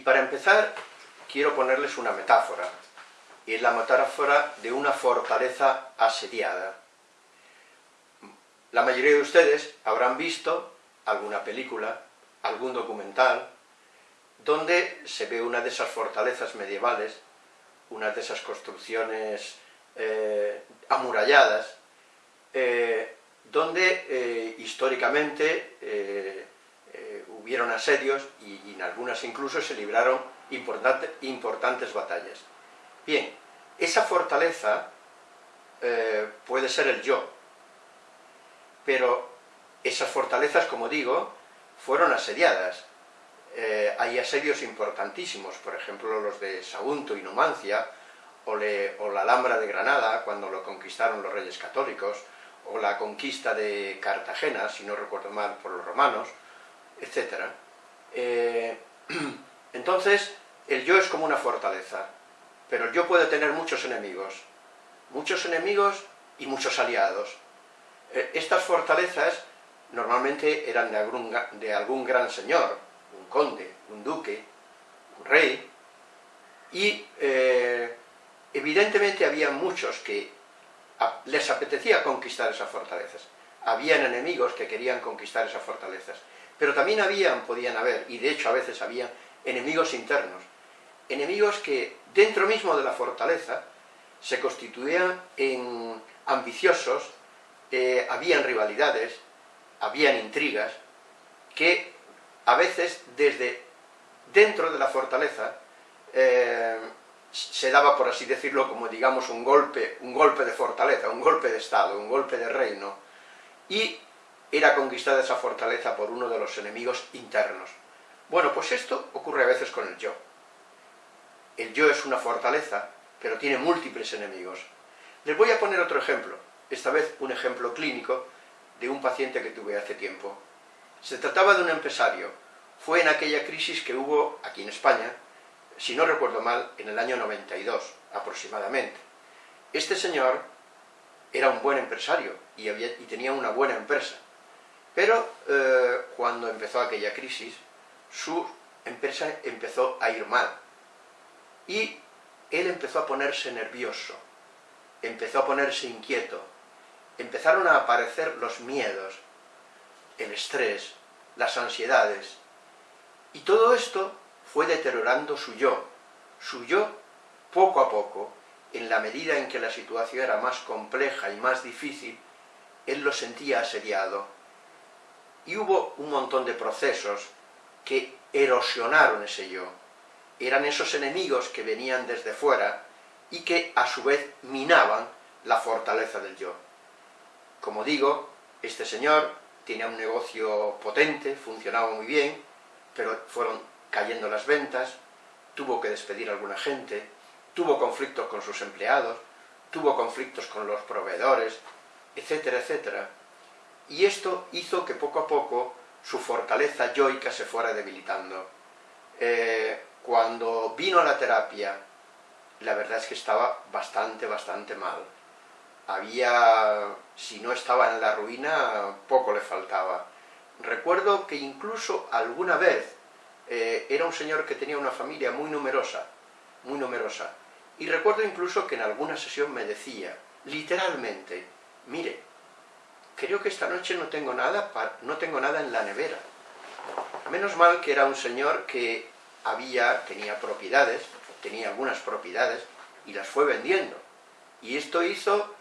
Y para empezar, quiero ponerles una metáfora. Y es la metáfora de una fortaleza asediada. La mayoría de ustedes habrán visto alguna película, algún documental, donde se ve una de esas fortalezas medievales, una de esas construcciones eh, amuralladas, eh, donde eh, históricamente hubieron asedios y, en algunas incluso se libraron importantes batallas. Bien, esa fortaleza puede ser el yo, pero esas fortalezas, como digo, fueron asediadas. hay asedios importantísimos, por ejemplo los de Sagunto y Numancia, o, o, la Alhambra de Granada, cuando lo conquistaron los reyes católicos, o la conquista de Cartagena, si no recuerdo mal, por los romanos, etc. Eh, entonces, el yo es como una fortaleza, pero el yo puede tener muchos enemigos, muchos enemigos y muchos aliados. Eh, estas fortalezas normalmente eran de algún, gran señor, un conde, un duque, un rey, y eh, evidentemente había muchos que les apetecía conquistar esas fortalezas. Habían enemigos que querían conquistar esas fortalezas. Pero también habían, podían haber, y de hecho a veces había, enemigos internos. Enemigos que dentro mismo de la fortaleza se constituían en ambiciosos, eh, habían rivalidades, habían intrigas, que a veces desde dentro de la fortaleza eh, se daba, por así decirlo, como digamos un golpe, un golpe de fortaleza, un golpe de Estado, un golpe de reino, y era conquistada esa fortaleza por uno de los enemigos internos. Bueno, pues esto ocurre a veces con el yo. El yo es una fortaleza, pero tiene múltiples enemigos. Les voy a poner otro ejemplo, esta vez un ejemplo clínico de un paciente que tuve hace tiempo. Se trataba de un empresario, fue en aquella crisis que hubo aquí en España, si no recuerdo mal, en el año 92, aproximadamente. Este señor era un buen empresario y, tenía una buena empresa, pero eh, cuando empezó aquella crisis, su empresa empezó a ir mal, y él empezó a ponerse nervioso, empezó a ponerse inquieto, empezaron a aparecer los miedos, el estrés, las ansiedades, y todo esto fue deteriorando su yo, su yo poco a poco, en la medida en que la situación era más compleja y más difícil, él lo sentía asediado. Y hubo un montón de procesos que erosionaron ese yo. Eran esos enemigos que venían desde fuera y que a su vez minaban la fortaleza del yo. Como digo, este señor tenía un negocio potente, funcionaba muy bien, pero fueron cayendo las ventas, tuvo que despedir a alguna gente, tuvo conflictos con sus empleados, tuvo conflictos con los proveedores, etcétera, etcétera. Y esto hizo que poco a poco su fortaleza yoica se fuera debilitando. Eh, cuando vino a la terapia, la verdad es que estaba bastante, bastante mal. Había, si no estaba en la ruina, poco le faltaba. Recuerdo que incluso alguna vez eh, era un señor que tenía una familia muy numerosa, muy numerosa. Y recuerdo incluso que en alguna sesión me decía, literalmente, mire, creo que esta noche no tengo nada, no tengo nada en la nevera. Menos mal que era un señor que había, tenía propiedades, tenía algunas propiedades, y las fue vendiendo. Y esto hizo,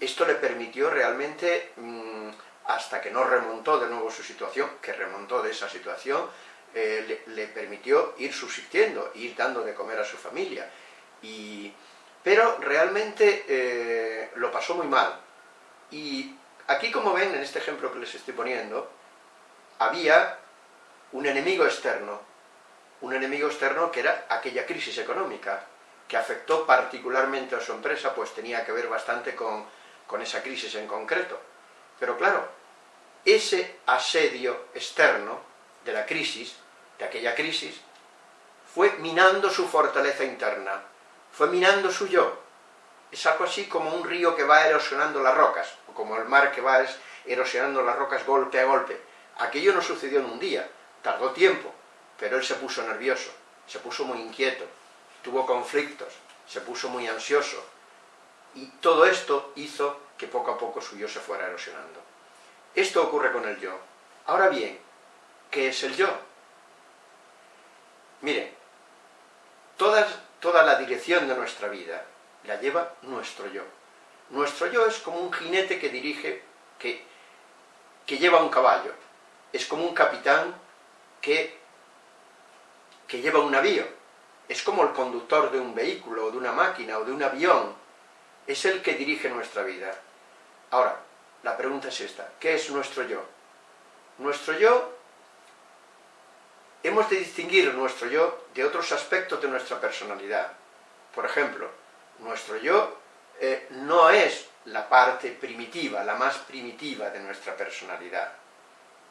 esto le permitió realmente, mm, hasta que no remontó de nuevo su situación, que remontó de esa situación, eh, le, permitió ir subsistiendo, ir dando de comer a su familia. Y, pero realmente eh, lo pasó muy mal. Y aquí, como ven, en este ejemplo que les estoy poniendo, había un enemigo externo, un enemigo externo que era aquella crisis económica, que afectó particularmente a su empresa, pues tenía que ver bastante con, con esa crisis en concreto. Pero claro, ese asedio externo de la crisis de aquella crisis, fue minando su fortaleza interna, fue minando su yo. Es algo así como un río que va erosionando las rocas, como el mar que va erosionando las rocas golpe a golpe. Aquello no sucedió en un día, tardó tiempo, pero él se puso nervioso, se puso muy inquieto, tuvo conflictos, se puso muy ansioso, y todo esto hizo que poco a poco su yo se fuera erosionando. Esto ocurre con el yo. Ahora bien, ¿qué es el yo? Miren, toda la dirección de nuestra vida la lleva nuestro yo. Nuestro yo es como un jinete que dirige, que, que lleva un caballo. Es como un capitán que, que lleva un navío. Es como el conductor de un vehículo, o de una máquina, o de un avión. Es el que dirige nuestra vida. Ahora, la pregunta es esta. ¿Qué es nuestro yo? Nuestro yo hemos de distinguir nuestro yo de otros aspectos de nuestra personalidad. Por ejemplo, nuestro yo eh, no es la parte primitiva, la más primitiva de nuestra personalidad.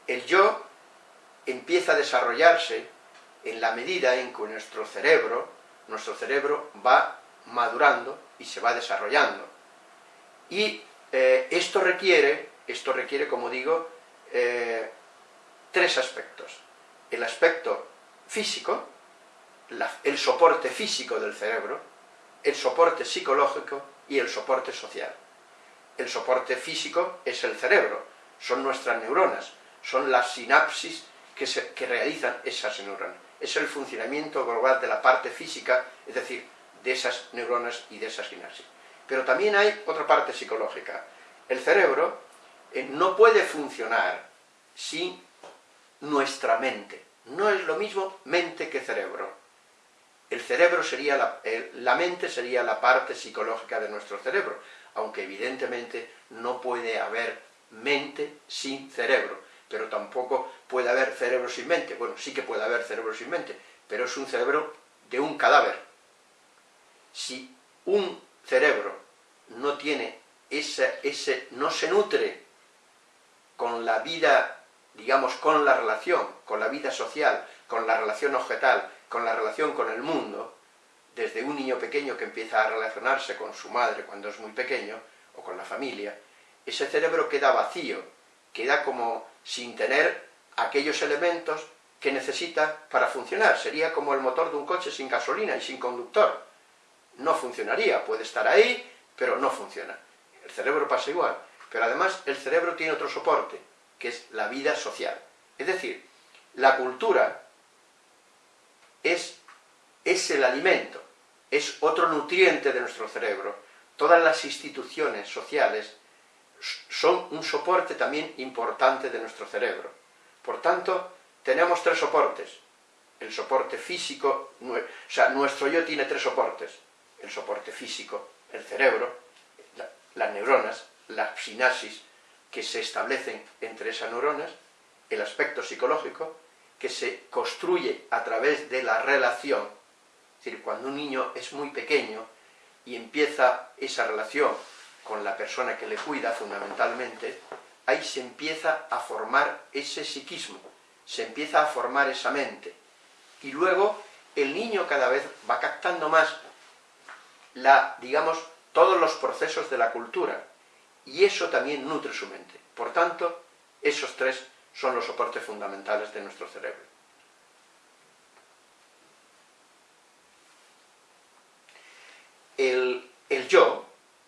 El yo empieza a desarrollarse en la medida en que nuestro cerebro, nuestro cerebro va madurando y se va desarrollando. Y eh, esto requiere, esto requiere, como digo, eh, tres aspectos el aspecto físico, el soporte físico del cerebro, el soporte psicológico y el soporte social. El soporte físico es el cerebro, son nuestras neuronas, son las sinapsis que, realizan esas neuronas. Es el funcionamiento global de la parte física, es decir, de esas neuronas y de esas sinapsis. Pero también hay otra parte psicológica. El cerebro eh, no puede funcionar sin nuestra mente. No es lo mismo mente que cerebro. El cerebro sería, la, la mente sería la parte psicológica de nuestro cerebro, aunque evidentemente no puede haber mente sin cerebro, pero tampoco puede haber cerebro sin mente. Bueno, sí que puede haber cerebro sin mente, pero es un cerebro de un cadáver. Si un cerebro no tiene ese, ese no se nutre con la vida digamos, con la relación, con la vida social, con la relación objetal, con la relación con el mundo, desde un niño pequeño que empieza a relacionarse con su madre cuando es muy pequeño, o con la familia, ese cerebro queda vacío, queda como sin tener aquellos elementos que necesita para funcionar. Sería como el motor de un coche sin gasolina y sin conductor. No funcionaría, puede estar ahí, pero no funciona. El cerebro pasa igual. Pero además el cerebro tiene otro soporte, que es la vida social. Es decir, la cultura es, es el alimento, es otro nutriente de nuestro cerebro. Todas las instituciones sociales son un soporte también importante de nuestro cerebro. Por tanto, tenemos tres soportes. El soporte físico, o sea, nuestro yo tiene tres soportes. El soporte físico, el cerebro, las neuronas, la sinapsis, que se establecen entre esas neuronas, el aspecto psicológico, que se construye a través de la relación, es decir, cuando un niño es muy pequeño y empieza esa relación con la persona que le cuida fundamentalmente, ahí se empieza a formar ese psiquismo, se empieza a formar esa mente. Y luego el niño cada vez va captando más la, digamos, todos los procesos de la cultura, y eso también nutre su mente. Por tanto, esos tres son los soportes fundamentales de nuestro cerebro. El, yo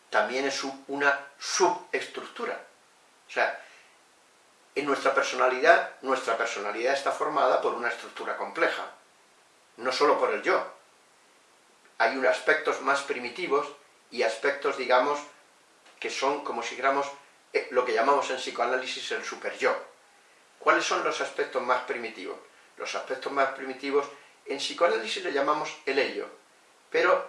también es una subestructura. O sea, en nuestra personalidad, nuestra personalidad está formada por una estructura compleja, no solo por el yo. Hay aspectos más primitivos y aspectos, digamos, que son como si dijéramos eh, lo que llamamos en psicoanálisis el super-yo. ¿Cuáles son los aspectos más primitivos? Los aspectos más primitivos en psicoanálisis le llamamos el ello. Pero,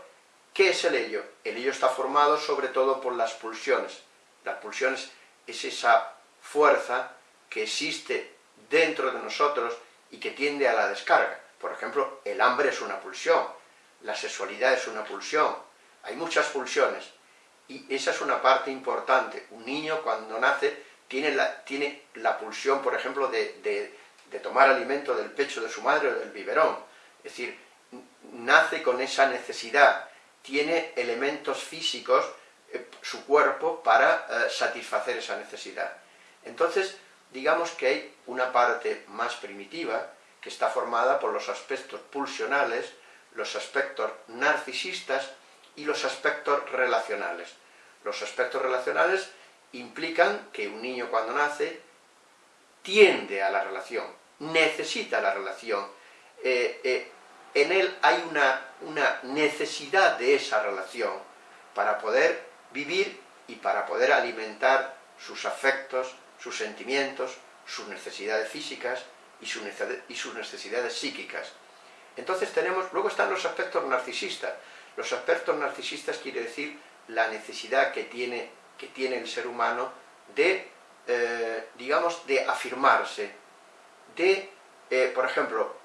¿qué es el ello? El ello está formado sobre todo por las pulsiones. Las pulsiones es esa fuerza que existe dentro de nosotros y que tiende a la descarga. Por ejemplo, el hambre es una pulsión, la sexualidad es una pulsión. Hay muchas pulsiones. Y esa es una parte importante. Un niño cuando nace tiene la, tiene la pulsión, por ejemplo, de, tomar alimento del pecho de su madre o del biberón. Es decir, nace con esa necesidad, tiene elementos físicos, eh, su cuerpo, para eh, satisfacer esa necesidad. Entonces, digamos que hay una parte más primitiva, que está formada por los aspectos pulsionales, los aspectos narcisistas y los aspectos relacionales. Los aspectos relacionales implican que un niño cuando nace tiende a la relación, necesita la relación, eh, eh, en él hay una, una necesidad de esa relación para poder vivir y para poder alimentar sus afectos, sus sentimientos, sus necesidades físicas y, sus necesidades psíquicas. Entonces tenemos, luego están los aspectos narcisistas. Los aspectos narcisistas quiere decir la necesidad que tiene, que tiene el ser humano de, eh, digamos, de afirmarse, de, eh, por ejemplo,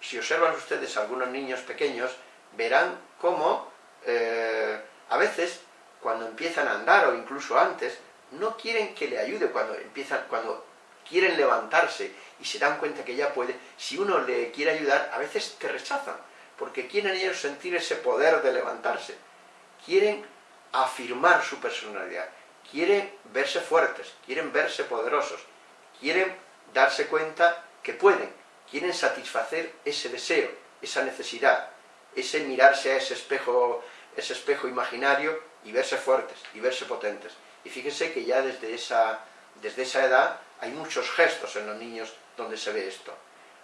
si observan ustedes algunos niños pequeños, verán cómo eh, a veces, cuando empiezan a andar o incluso antes, no quieren que le ayude cuando empiezan, cuando quieren levantarse y se dan cuenta que ya puede, si uno le quiere ayudar, a veces te rechazan, porque quieren ellos sentir ese poder de levantarse, quieren afirmar su personalidad, quieren verse fuertes, quieren verse poderosos, quieren darse cuenta que pueden, quieren satisfacer ese deseo, esa necesidad, ese mirarse a ese espejo, ese espejo imaginario y verse fuertes, y verse potentes. Y fíjense que ya desde esa, desde esa edad hay muchos gestos en los niños donde se ve esto.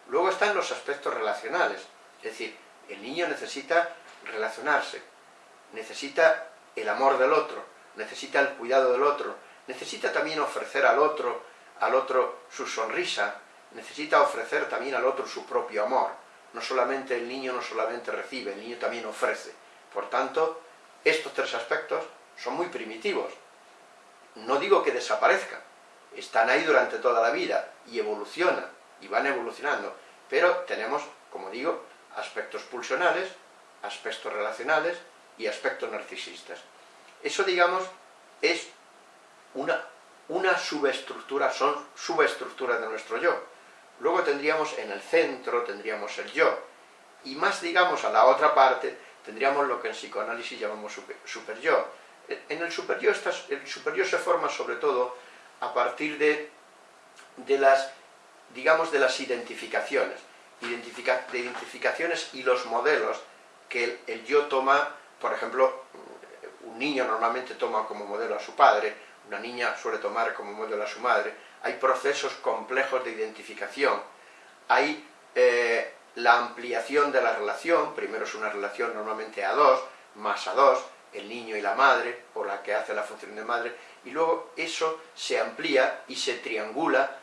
Luego están los aspectos relacionales, es decir, el niño necesita relacionarse, necesita el amor del otro, necesita el cuidado del otro, necesita también ofrecer al otro, al otro su sonrisa, necesita ofrecer también al otro su propio amor. No solamente el niño no solamente recibe, el niño también ofrece. Por tanto, estos tres aspectos son muy primitivos, no digo que desaparezcan, están ahí durante toda la vida y evolucionan, y van evolucionando, pero tenemos, como digo, aspectos pulsionales, aspectos relacionales y aspectos narcisistas. Eso, digamos, es una, una subestructura, son subestructuras de nuestro yo. Luego tendríamos en el centro, tendríamos el yo, y más, digamos, a la otra parte, tendríamos lo que en psicoanálisis llamamos super, super yo, en el superior, el superior se forma sobre todo a partir de, de las, digamos, de las identificaciones, de identificaciones y los modelos que el, yo toma, por ejemplo, un niño normalmente toma como modelo a su padre, una niña suele tomar como modelo a su madre, hay procesos complejos de identificación, hay eh, la ampliación de la relación, primero es una relación normalmente a dos, más a dos, el niño y la madre, o la que hace la función de madre, y luego eso se amplía y se triangula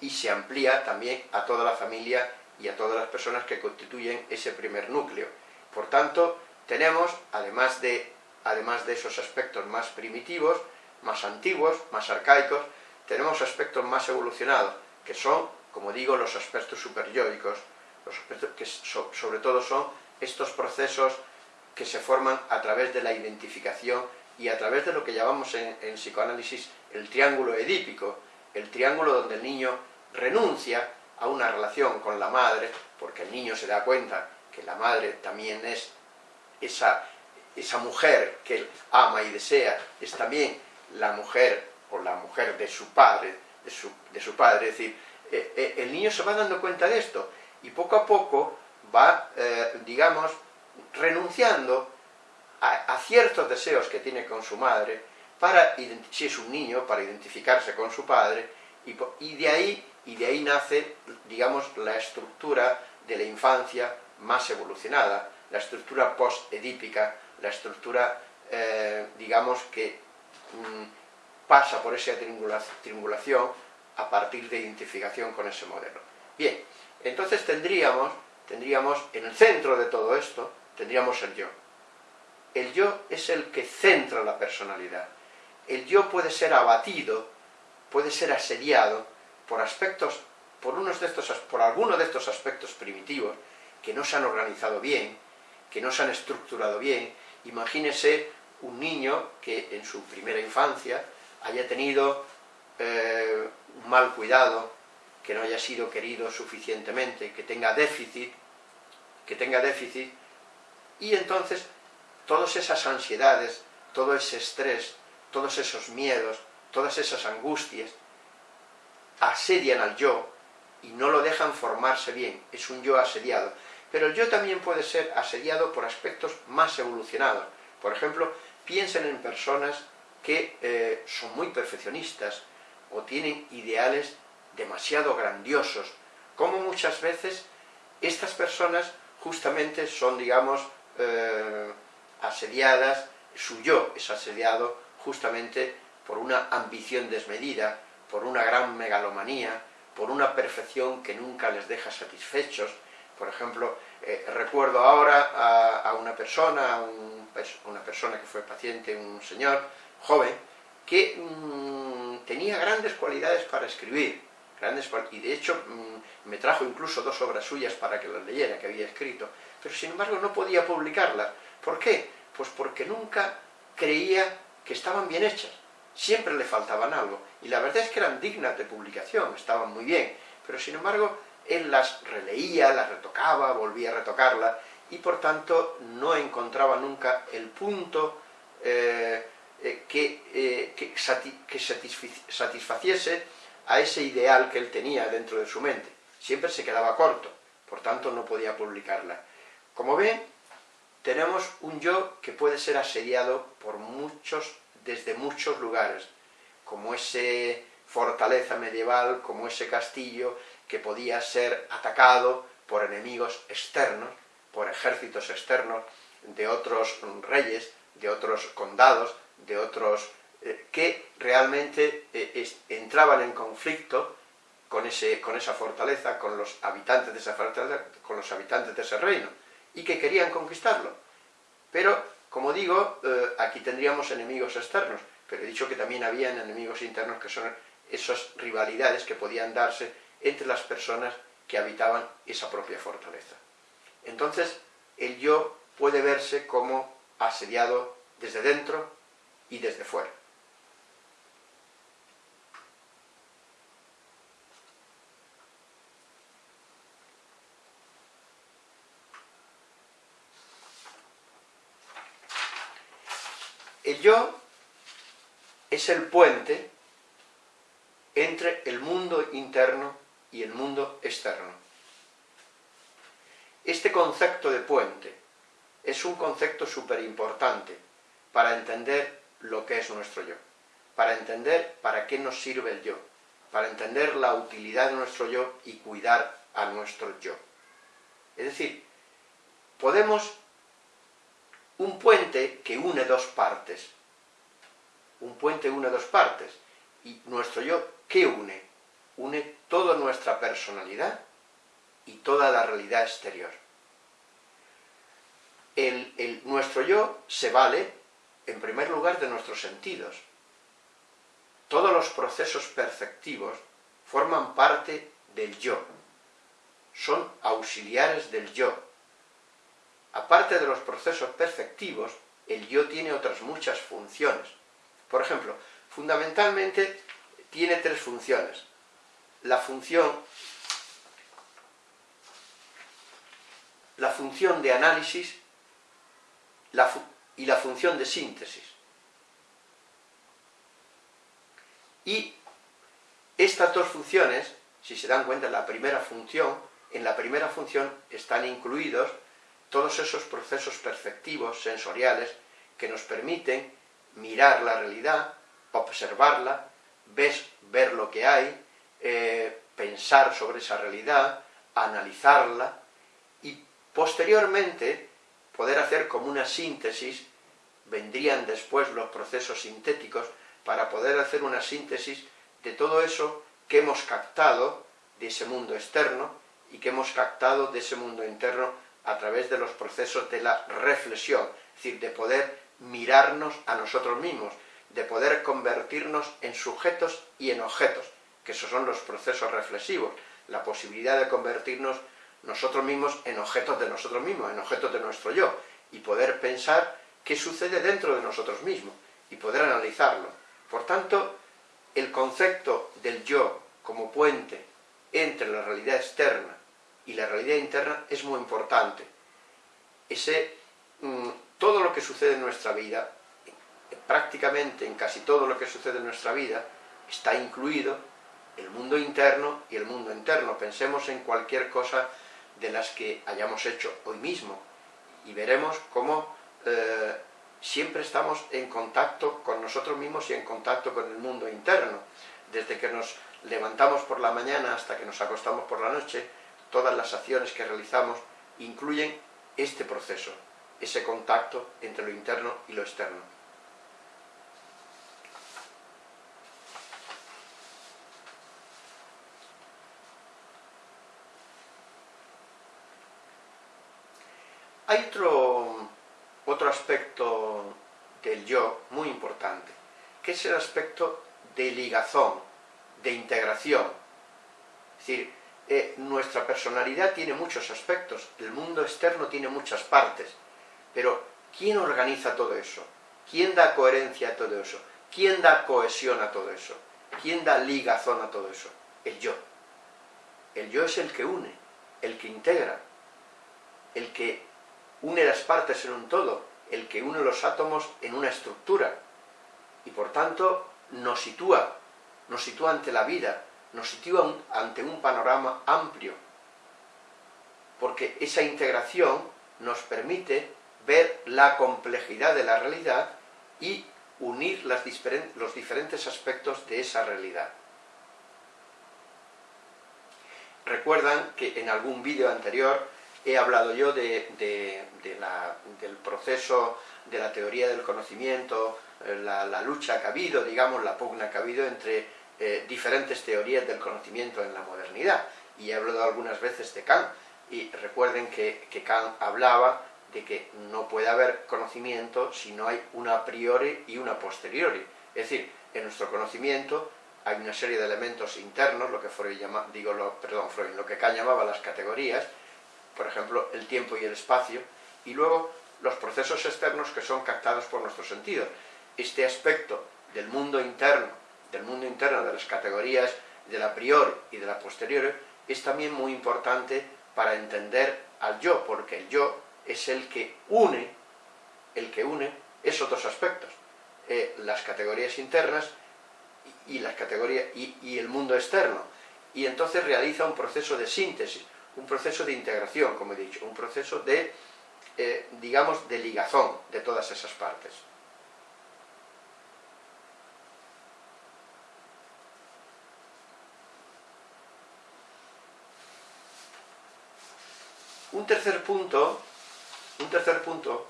y, se amplía también a toda la familia y a todas las personas que constituyen ese primer núcleo. Por tanto, tenemos, además de, además de esos aspectos más primitivos, más antiguos, más arcaicos, tenemos aspectos más evolucionados, que son, como digo, los aspectos superyóicos, los aspectos que sobre todo son estos procesos que se forman a través de la identificación y a través de lo que llamamos en, psicoanálisis el triángulo edípico, el triángulo donde el niño renuncia a una relación con la madre, porque el niño se da cuenta que la madre también es esa, esa mujer que él ama y desea, es también la mujer o la mujer de su padre, de su, de su padre, es decir, eh, eh, el niño se va dando cuenta de esto y poco a poco va, eh, digamos, renunciando a, ciertos deseos que tiene con su madre, para, si es un niño, para identificarse con su padre, y, de, ahí, y de ahí nace, digamos, la estructura de la infancia más evolucionada, la estructura post-edípica, la estructura, eh, digamos, que mm, pasa por esa triangulación a partir de identificación con ese modelo. Bien, entonces tendríamos, tendríamos en el centro de todo esto, tendríamos el yo. El yo es el que centra la personalidad. El yo puede ser abatido, puede ser asediado por aspectos, por, unos de estos, por algunos de estos aspectos primitivos que no se han organizado bien, que no se han estructurado bien. Imagínese un niño que en su primera infancia haya tenido eh, un mal cuidado, que no haya sido querido suficientemente, que tenga déficit, que tenga déficit, y entonces, todas esas ansiedades, todo ese estrés, todos esos miedos, todas esas angustias, asedian al yo y no lo dejan formarse bien, es un yo asediado. Pero el yo también puede ser asediado por aspectos más evolucionados. Por ejemplo, piensen en personas que eh, son muy perfeccionistas o tienen ideales demasiado grandiosos, como muchas veces estas personas justamente son, digamos, eh, asediadas, su yo es asediado justamente por una ambición desmedida, por una gran megalomanía, por una perfección que nunca les deja satisfechos. Por ejemplo, eh, recuerdo ahora a, una persona, una persona que fue paciente, un señor joven, que mm, tenía grandes cualidades para escribir, grandes y de hecho mm, me trajo incluso dos obras suyas para que las leyera, que había escrito, pero sin embargo no podía publicarlas. ¿Por qué? Pues porque nunca creía que estaban bien hechas, siempre le faltaban algo, y la verdad es que eran dignas de publicación, estaban muy bien, pero sin embargo él las releía, las retocaba, volvía a retocarlas, y por tanto no encontraba nunca el punto eh, eh, que, eh, que, satisfaciese a ese ideal que él tenía dentro de su mente. Siempre se quedaba corto, por tanto no podía publicarla. Como ven, tenemos un yo que puede ser asediado por muchos, desde muchos lugares, como ese fortaleza medieval, como ese castillo que podía ser atacado por enemigos externos, por ejércitos externos de otros reyes, de otros condados, de otros eh, que realmente eh, entraban en conflicto con, ese, con esa fortaleza, con los habitantes de esa fortaleza, con los habitantes de ese reino, y que querían conquistarlo. Pero, como digo, eh, aquí tendríamos enemigos externos, pero he dicho que también habían enemigos internos que son esas rivalidades que podían darse entre las personas que habitaban esa propia fortaleza. Entonces, el yo puede verse como asediado desde dentro y desde fuera. El yo es el puente entre el mundo interno y el mundo externo. Este concepto de puente es un concepto súper importante para entender lo que es nuestro yo, para entender para qué nos sirve el yo, para entender la utilidad de nuestro yo y cuidar a nuestro yo. Es decir, podemos un puente que une dos partes. Un puente une dos partes. ¿Y nuestro yo qué une? Une toda nuestra personalidad y toda la realidad exterior. El, nuestro yo se vale, en primer lugar, de nuestros sentidos. Todos los procesos perceptivos forman parte del yo. Son auxiliares del yo, aparte de los procesos perceptivos, el yo tiene otras muchas funciones. Por ejemplo, fundamentalmente tiene tres funciones. La función, la función de análisis y la función de síntesis. Y estas dos funciones, si se dan cuenta, la primera función, en la primera función están incluidos todos esos procesos perceptivos, sensoriales, que nos permiten mirar la realidad, observarla, ver lo que hay, eh, pensar sobre esa realidad, analizarla, y posteriormente poder hacer como una síntesis, vendrían después los procesos sintéticos, para poder hacer una síntesis de todo eso que hemos captado de ese mundo externo y que hemos captado de ese mundo interno a través de los procesos de la reflexión, es decir, de poder mirarnos a nosotros mismos, de poder convertirnos en sujetos y en objetos, que esos son los procesos reflexivos, la posibilidad de convertirnos nosotros mismos en objetos de nosotros mismos, en objetos de nuestro yo, y poder pensar qué sucede dentro de nosotros mismos, y poder analizarlo. Por tanto, el concepto del yo como puente entre la realidad externa y la realidad interna es muy importante. Ese, mm, todo lo que sucede en nuestra vida, prácticamente en casi todo lo que sucede en nuestra vida, está incluido el mundo interno y el mundo interno. Pensemos en cualquier cosa de las que hayamos hecho hoy mismo y veremos cómo eh, siempre estamos en contacto con nosotros mismos y en contacto con el mundo interno. Desde que nos levantamos por la mañana hasta que nos acostamos por la noche, todas las acciones que realizamos incluyen este proceso, ese contacto entre lo interno y lo externo. Hay otro, otro aspecto del yo muy importante, que es el aspecto de ligazón, de integración. Es decir, eh, nuestra personalidad tiene muchos aspectos, el mundo externo tiene muchas partes, pero ¿quién organiza todo eso? ¿Quién da coherencia a todo eso? ¿Quién da cohesión a todo eso? ¿Quién da ligazón a todo eso? El yo. El yo es el que une, el que integra, el que une las partes en un todo, el que une los átomos en una estructura, y por tanto nos sitúa, nos sitúa ante la vida, nos sitúa ante un panorama amplio, porque esa integración nos permite ver la complejidad de la realidad y unir los diferentes aspectos de esa realidad. Recuerdan que en algún vídeo anterior he hablado yo de, del proceso de la teoría del conocimiento, eh, la, lucha que ha habido, digamos, la pugna que ha habido entre eh, diferentes teorías del conocimiento en la modernidad. Y he hablado algunas veces de Kant, y recuerden que, que Kant hablaba de que no puede haber conocimiento si no hay una a priori y una posteriori. Es decir, en nuestro conocimiento hay una serie de elementos internos, lo que Freud llama, digo, lo, perdón, Freud, lo que Kant llamaba las categorías, por ejemplo, el tiempo y el espacio, y luego los procesos externos que son captados por nuestros sentidos. Este aspecto del mundo interno, del mundo interno de las categorías de la priori y de la posterior, es también muy importante para entender al yo, porque el yo es el que une, el que une esos dos aspectos, eh, las categorías internas y, las categorías, y el mundo externo, y entonces realiza un proceso de síntesis, un proceso de integración, como he dicho, un proceso de, eh, digamos, de ligazón de todas esas partes. Un tercer punto, un tercer punto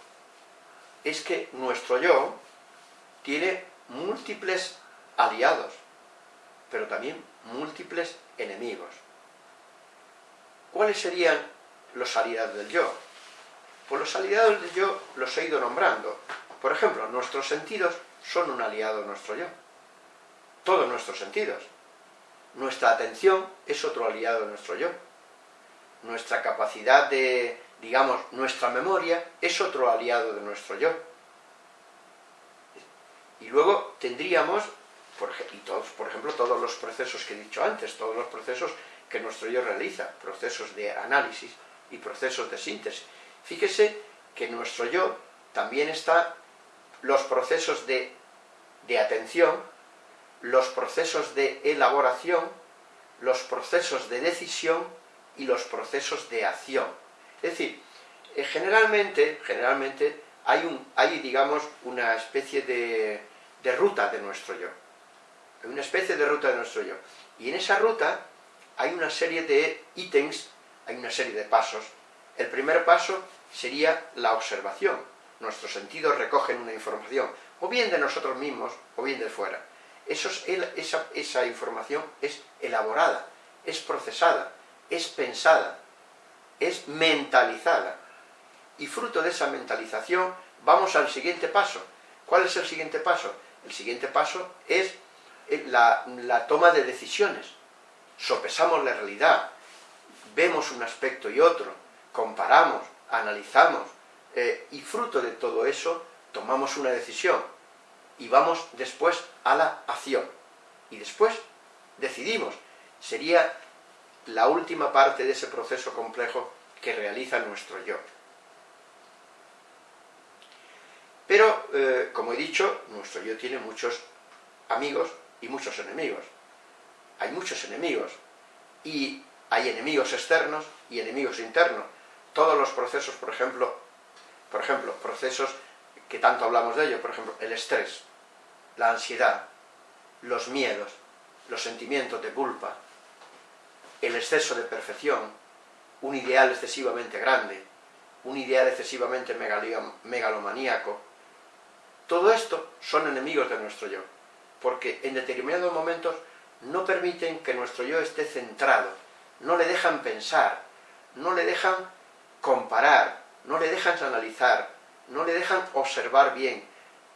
es que nuestro yo tiene múltiples aliados, pero también múltiples enemigos. ¿Cuáles serían los aliados del yo? Pues los aliados del yo los he ido nombrando. Por ejemplo, nuestros sentidos son un aliado nuestro yo. Todos nuestros sentidos. Nuestra atención es otro aliado de nuestro yo. Nuestra capacidad de, digamos, nuestra memoria es otro aliado de nuestro yo. Y luego tendríamos, por, y todos, por ejemplo, todos los procesos que he dicho antes, todos los procesos que nuestro yo realiza, procesos de análisis y procesos de síntesis. Fíjese que nuestro yo también están los procesos de, de atención, los procesos de elaboración, los procesos de decisión y los procesos de acción. Es decir, eh, generalmente, generalmente hay, un, hay, digamos, una especie de, de ruta de nuestro yo. Hay una especie de ruta de nuestro yo. Y en esa ruta hay una serie de ítems, hay una serie de pasos. El primer paso sería la observación. Nuestros sentidos recogen una información, o bien de nosotros mismos, o bien de fuera. esa, información es elaborada, es procesada, es pensada, es mentalizada. Y fruto de esa mentalización vamos al siguiente paso. ¿Cuál es el siguiente paso? El siguiente paso es la, la toma de decisiones sopesamos la realidad, vemos un aspecto y otro, comparamos, analizamos, eh, y fruto de todo eso tomamos una decisión y vamos después a la acción. Y después decidimos. Sería la última parte de ese proceso complejo que realiza nuestro yo. Pero, eh, como he dicho, nuestro yo tiene muchos amigos y muchos enemigos. Hay muchos enemigos, y hay enemigos externos y enemigos internos. Todos los procesos, por ejemplo, por ejemplo, procesos que tanto hablamos de ello, por ejemplo, el estrés, la ansiedad, los miedos, los sentimientos de culpa, el exceso de perfección, un ideal excesivamente grande, un ideal excesivamente megalomaníaco, todo esto son enemigos de nuestro yo, porque en determinados momentos no permiten que nuestro yo esté centrado, no le dejan pensar, no le dejan comparar, no le dejan analizar, no le dejan observar bien,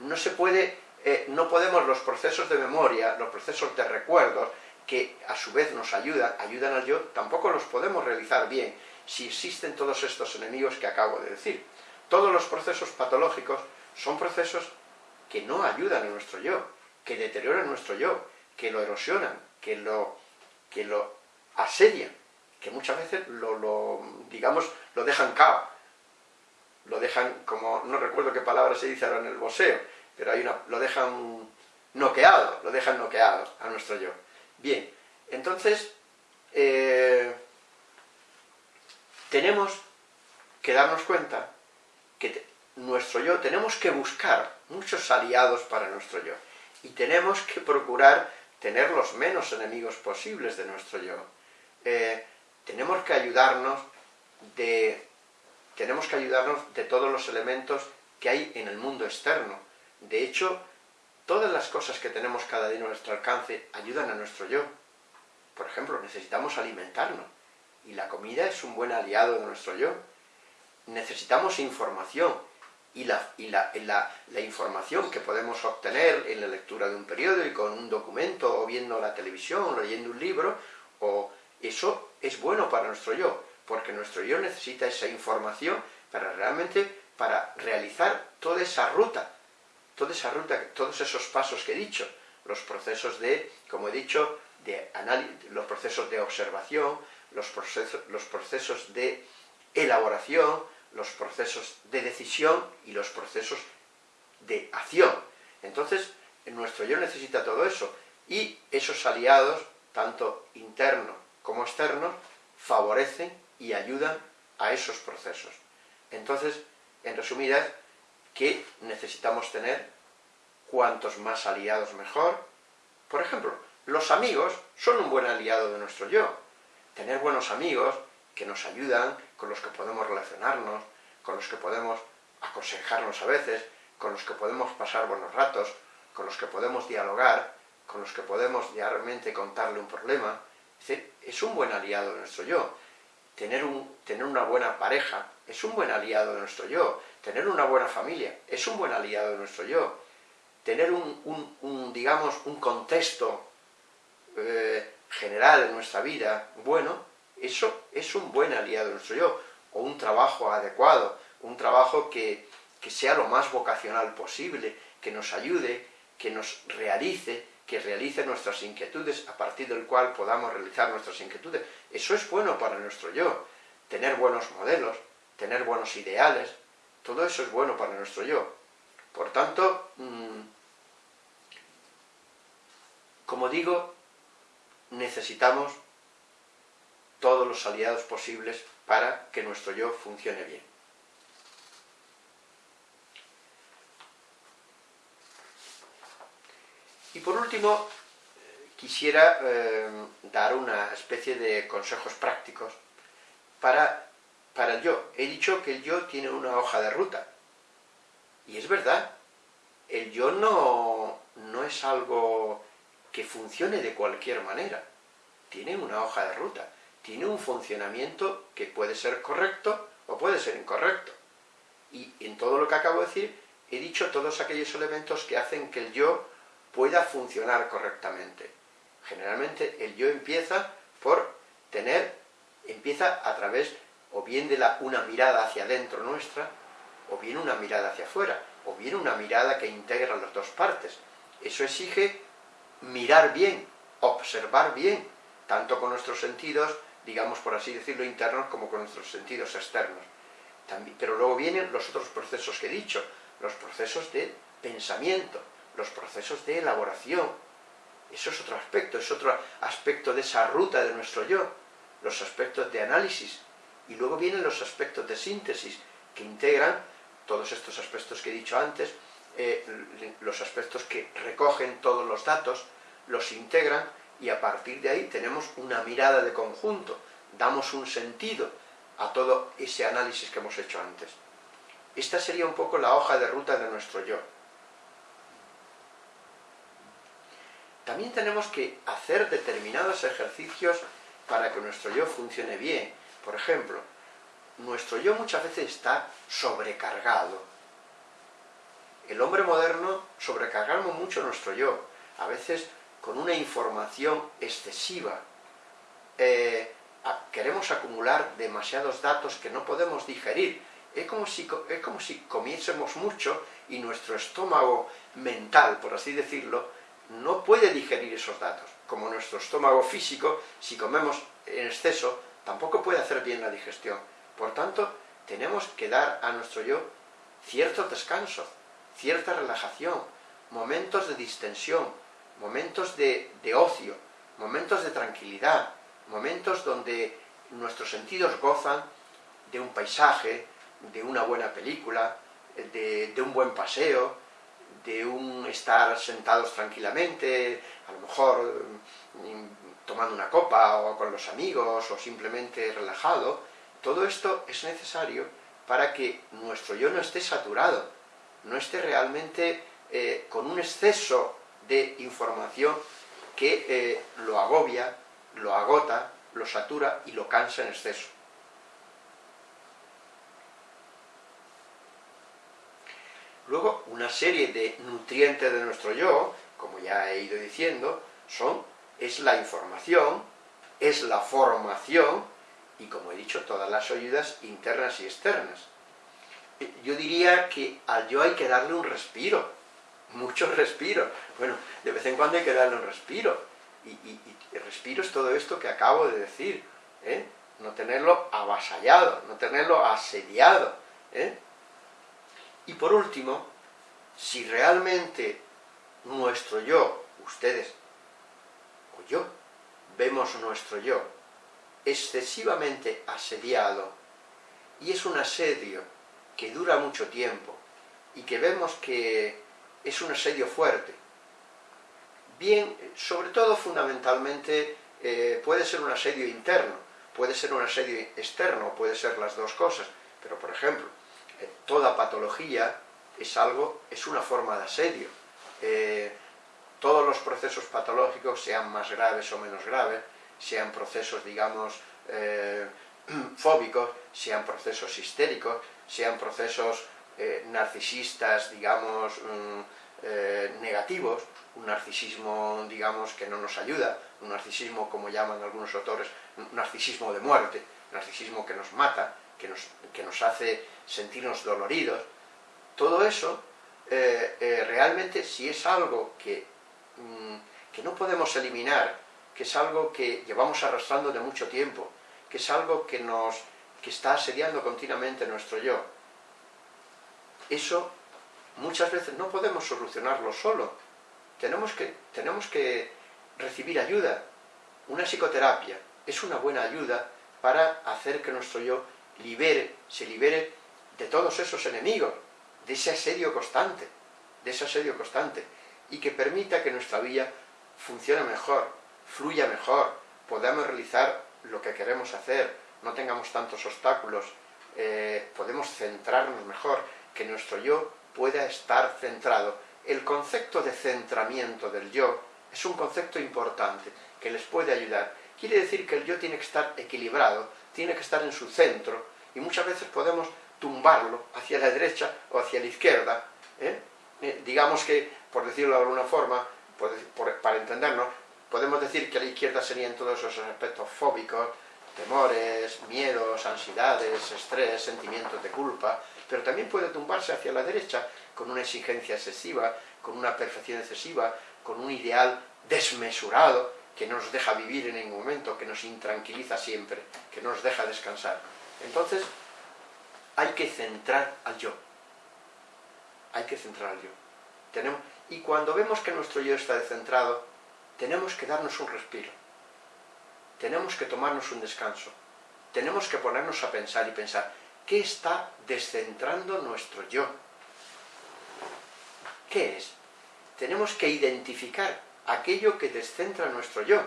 no se puede, eh, no podemos los procesos de memoria, los procesos de recuerdos, que a su vez nos ayudan, ayudan al yo, tampoco los podemos realizar bien si existen todos estos enemigos que acabo de decir. Todos los procesos patológicos son procesos que no ayudan a nuestro yo, que deterioran nuestro yo, que lo erosionan, que lo, que lo asedian, que muchas veces lo, digamos, lo dejan cao, lo dejan como, no recuerdo qué palabra se dice ahora en el boxeo, pero hay una, lo dejan noqueado, lo dejan noqueado a nuestro yo. Bien, entonces, eh, tenemos que darnos cuenta que nuestro yo, tenemos que buscar muchos aliados para nuestro yo, y tenemos que procurar tener los menos enemigos posibles de nuestro yo. Eh, tenemos que ayudarnos de tenemos que ayudarnos de todos los elementos que hay en el mundo externo. De hecho, todas las cosas que tenemos cada día a nuestro alcance ayudan a nuestro yo. Por ejemplo, necesitamos alimentarnos, y la comida es un buen aliado de nuestro yo. Necesitamos información, y la, y la, la, la, información que podemos obtener en la lectura de un periódico, en un documento, o viendo la televisión, o leyendo un libro, o eso es bueno para nuestro yo, porque nuestro yo necesita esa información para realmente, para realizar toda esa ruta, toda esa ruta, todos esos pasos que he dicho, los procesos de, como he dicho, de los procesos de observación, los procesos, los procesos de elaboración, los procesos de decisión y los procesos de acción. Entonces, nuestro yo necesita todo eso, y esos aliados, tanto internos como externos, favorecen y ayudan a esos procesos. Entonces, en resumidas, que necesitamos tener cuantos más aliados mejor. Por ejemplo, los amigos son un buen aliado de nuestro yo. Tener buenos amigos que nos ayudan, con los que podemos relacionarnos, con los que podemos aconsejarnos a veces, con los que podemos pasar buenos ratos, con los que podemos dialogar, con los que podemos realmente contarle un problema. Es decir, es un buen aliado de nuestro yo. Tener, un, tener una buena pareja es un buen aliado de nuestro yo. Tener una buena familia es un buen aliado de nuestro yo. Tener un, digamos, un contexto eh, general en nuestra vida bueno, eso es un buen aliado de nuestro yo. O un trabajo adecuado, un trabajo que, que sea lo más vocacional posible, que nos ayude, que nos realice, que realice nuestras inquietudes, a partir del cual podamos realizar nuestras inquietudes. Eso es bueno para nuestro yo. Tener buenos modelos, tener buenos ideales, todo eso es bueno para nuestro yo. Por tanto, mm, como digo, necesitamos todos los aliados posibles para que nuestro yo funcione bien. Y por último, quisiera eh, dar una especie de consejos prácticos para, para el yo. He dicho que el yo tiene una hoja de ruta. Y es verdad, el yo no, no es algo que funcione de cualquier manera. Tiene una hoja de ruta, tiene un funcionamiento que puede ser correcto o puede ser incorrecto. Y en todo lo que acabo de decir, he dicho todos aquellos elementos que hacen que el yo pueda funcionar correctamente. Generalmente el yo empieza por tener, empieza a través o bien de la, una mirada hacia adentro nuestra, o bien una mirada hacia afuera, o bien una mirada que integra las dos partes. Eso exige mirar bien, observar bien, tanto con nuestros sentidos, digamos por así decirlo, internos, como con nuestros sentidos externos. Pero luego vienen los otros procesos que he dicho, los procesos de pensamiento, los procesos de elaboración, Eso es otro aspecto, es otro aspecto de esa ruta de nuestro yo, los aspectos de análisis. Y luego vienen los aspectos de síntesis, que integran todos estos aspectos que he dicho antes, eh, los aspectos que recogen todos los datos, los integran y a partir de ahí tenemos una mirada de conjunto, damos un sentido a todo ese análisis que hemos hecho antes. Esta sería un poco la hoja de ruta de nuestro yo. También tenemos que hacer determinados ejercicios para que nuestro yo funcione bien. Por ejemplo, nuestro yo muchas veces está sobrecargado. El hombre moderno sobrecargamos mucho nuestro yo, a veces con una información excesiva. Eh, queremos acumular demasiados datos que no podemos digerir. Es como, si, es como si comiésemos mucho y nuestro estómago mental, por así decirlo, no puede digerir esos datos. Como nuestro estómago físico, si comemos en exceso, tampoco puede hacer bien la digestión. Por tanto, tenemos que dar a nuestro yo cierto descanso, cierta relajación, momentos de distensión, momentos de, ocio, momentos de tranquilidad, momentos donde nuestros sentidos gozan de un paisaje, de una buena película, de, un buen paseo, de un estar sentados tranquilamente, a lo mejor mm, tomando una copa o con los amigos o simplemente relajado, todo esto es necesario para que nuestro yo no esté saturado, no esté realmente eh, con un exceso de información que eh, lo agobia, lo agota, lo satura y lo cansa en exceso. Luego, una serie de nutrientes de nuestro yo, como ya he ido diciendo, son, es la información, es la formación, y como he dicho, todas las ayudas internas y externas. Yo diría que al yo hay que darle un respiro, mucho respiro. Bueno, de vez en cuando hay que darle un respiro, y, el respiro es todo esto que acabo de decir, ¿eh? no tenerlo avasallado, no tenerlo asediado. ¿eh? Y por último, si realmente nuestro yo, ustedes o yo, vemos nuestro yo excesivamente asediado, y es un asedio que dura mucho tiempo, y que vemos que es un asedio fuerte, bien, sobre todo fundamentalmente, eh, puede ser un asedio interno, puede ser un asedio externo, puede ser las dos cosas, pero por ejemplo, eh, toda patología es algo, es una forma de asedio. Eh, todos los procesos patológicos, sean más graves o menos graves, sean procesos, digamos, fóbicos, sean procesos histéricos, sean procesos eh, narcisistas, digamos, mm, negativos, un narcisismo, digamos, que no nos ayuda, un narcisismo, como llaman algunos autores, un narcisismo de muerte, un narcisismo que nos mata, que nos, que nos hace sentirnos doloridos, todo eso, eh, eh, realmente, si es algo que, mm, que no podemos eliminar, que es algo que llevamos arrastrando de mucho tiempo, que es algo que nos que está asediando continuamente nuestro yo, eso muchas veces no podemos solucionarlo solo. Tenemos que, tenemos que recibir ayuda. Una psicoterapia es una buena ayuda para hacer que nuestro yo libere, se libere de todos esos enemigos, de ese asedio constante, de ese asedio constante, y que permita que nuestra vida funcione mejor, fluya mejor, podamos realizar lo que queremos hacer, no tengamos tantos obstáculos, eh, podemos centrarnos mejor, que nuestro yo pueda estar centrado. El concepto de centramiento del yo es un concepto importante que les puede ayudar. Quiere decir que el yo tiene que estar equilibrado, tiene que estar en su centro, y muchas veces podemos tumbarlo hacia la derecha o hacia la izquierda. ¿eh? Eh, digamos que, por decirlo de alguna forma, para entendernos, podemos decir que la izquierda serían todos esos aspectos fóbicos, temores, miedos, ansiedades, estrés, sentimientos de culpa, pero también puede tumbarse hacia la derecha con una exigencia excesiva, con una perfección excesiva, con un ideal desmesurado que no nos deja vivir en ningún momento, que nos intranquiliza siempre, que no nos deja descansar. Entonces, hay que centrar al yo. Hay que centrar al yo. Tenemos, y cuando vemos que nuestro yo está descentrado, tenemos que darnos un respiro, tenemos que tomarnos un descanso, tenemos que ponernos a pensar y pensar, ¿qué está descentrando nuestro yo? ¿Qué es? Tenemos que identificar aquello que descentra nuestro yo.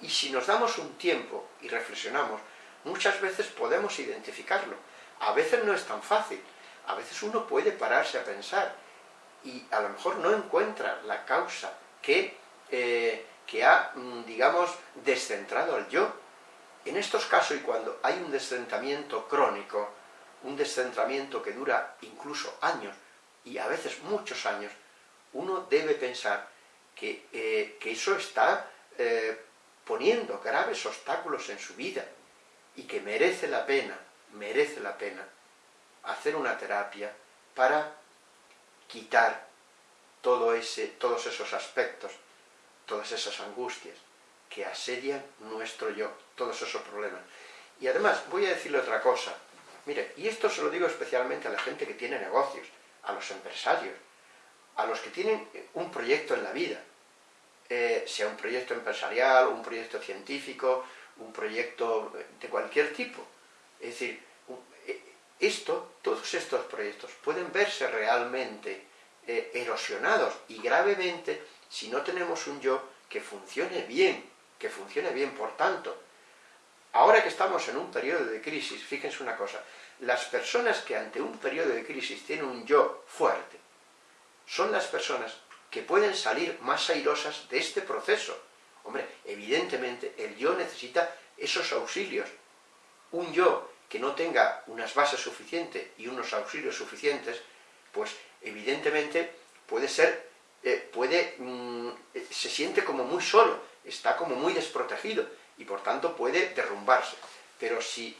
Y si nos damos un tiempo y reflexionamos, muchas veces podemos identificarlo. A veces no es tan fácil, a veces uno puede pararse a pensar y a lo mejor no encuentra la causa que, eh, que ha, mm, digamos, descentrado al yo. En estos casos, y cuando hay un descentramiento crónico, un descentramiento que dura incluso años, y a veces muchos años, uno debe pensar que, eh, eso está eh, poniendo graves obstáculos en su vida, y que merece la pena, merece la pena, hacer una terapia para quitar todo ese, todos esos aspectos, todas esas angustias que asedian nuestro yo, todos esos problemas. Y además, voy a decirle otra cosa. Mire, y esto se lo digo especialmente a la gente que tiene negocios, a los empresarios, a los que tienen un proyecto en la vida, eh, sea un proyecto empresarial, un proyecto científico, un proyecto de cualquier tipo. Es decir, eh, esto, todos estos proyectos pueden verse realmente eh, erosionados y gravemente si no tenemos un yo que funcione bien, que funcione bien. Por tanto, ahora que estamos en un periodo de crisis, fíjense una cosa, las personas que ante un periodo de crisis tienen un yo fuerte, son las personas que pueden salir más airosas de este proceso. Hombre, evidentemente el yo necesita esos auxilios. Un yo que no tenga unas bases suficientes y unos auxilios suficientes, pues evidentemente puede ser, eh, puede, mm, eh, se siente como muy solo, está como muy desprotegido y por tanto puede derrumbarse. Pero si,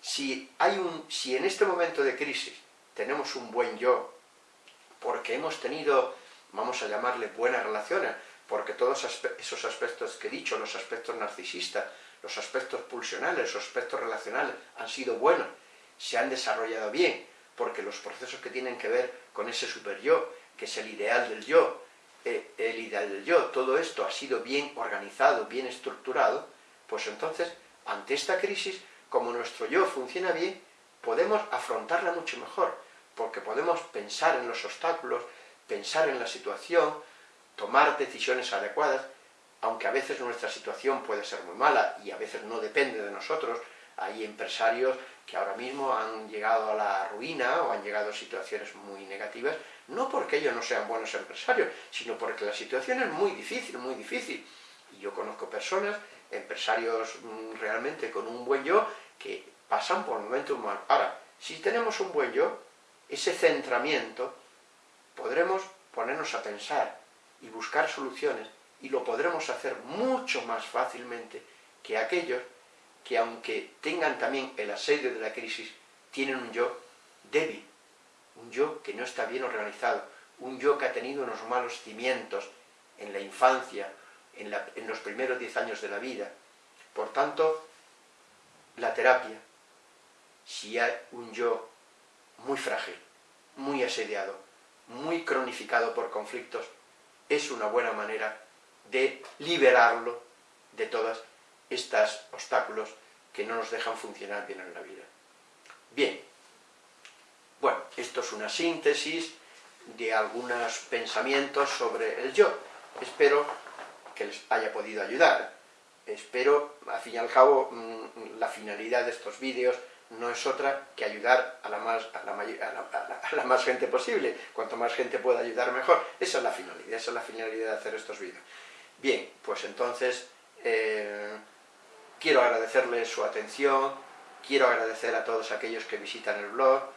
si, hay un, si en este momento de crisis tenemos un buen yo, porque hemos tenido, vamos a llamarle buenas relaciones, porque todos esos aspectos que he dicho, los aspectos narcisistas, los aspectos pulsionales, los aspectos relacionales han sido buenos, se han desarrollado bien, porque los procesos que tienen que ver con ese super yo, que es el ideal del yo, eh, el ideal del yo, todo esto ha sido bien organizado, bien estructurado, pues entonces, ante esta crisis, como nuestro yo funciona bien, podemos afrontarla mucho mejor, porque podemos pensar en los obstáculos, pensar en la situación, tomar decisiones adecuadas, aunque a veces nuestra situación puede ser muy mala y a veces no depende de nosotros, hay empresarios que ahora mismo han llegado a la ruina o han llegado a situaciones muy negativas, no porque ellos no sean buenos empresarios, sino porque la situación es muy difícil, muy difícil. Y yo conozco personas, empresarios mm, realmente con un buen yo, que pasan por momentos malos. Ahora, si tenemos un buen yo, ese centramiento, podremos ponernos a pensar y buscar soluciones y lo podremos hacer mucho más fácilmente que aquellos que aunque tengan también el asedio de la crisis, tienen un yo débil, un yo que no está bien organizado, un yo que ha tenido unos malos cimientos en la infancia, en, los primeros diez años de la vida. Por tanto, la terapia, si hay un yo muy frágil, muy asediado, muy cronificado por conflictos, es una buena manera de liberarlo de todas estos obstáculos que no nos dejan funcionar bien en la vida. Bien, bueno, esto es una síntesis de algunos pensamientos sobre el yo. Espero que les haya podido ayudar. Espero, al fin y al cabo, mm, la finalidad de estos vídeos no es otra que ayudar a la, más, a, la, más gente posible. Cuanto más gente pueda ayudar, mejor. Esa es la finalidad, esa es la finalidad de hacer estos vídeos. Bien, pues entonces eh, quiero agradecerles su atención, quiero agradecer a todos aquellos que visitan el blog,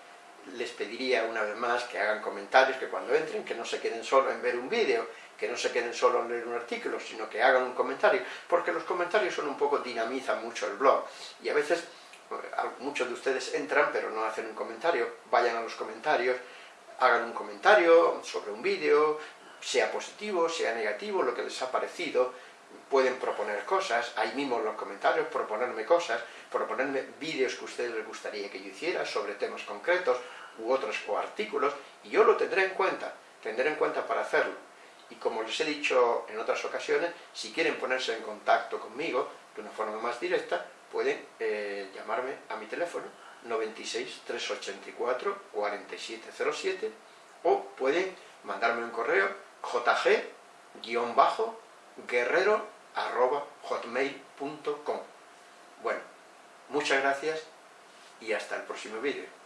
les pediría una vez más que hagan comentarios, que cuando entren, que no se queden solo en ver un vídeo, que no se queden solo en leer un artículo, sino que hagan un comentario, porque los comentarios son un poco, dinamizan mucho el blog, y a veces eh, muchos de ustedes entran pero no hacen un comentario, vayan a los comentarios, hagan un comentario sobre un vídeo, sea positivo, sea negativo, lo que les ha parecido, pueden proponer cosas, ahí mismo en los comentarios, proponerme cosas, proponerme vídeos que a ustedes les gustaría que yo hiciera sobre temas concretos u otros o artículos, y yo lo tendré en cuenta, tendré en cuenta para hacerlo. Y como les he dicho en otras ocasiones, si quieren ponerse en contacto conmigo de una forma más directa, pueden eh, llamarme a mi teléfono 96 384 4707 o pueden mandarme un correo jg-guerrero.hotmail.com Bueno, muchas gracias y hasta el próximo vídeo.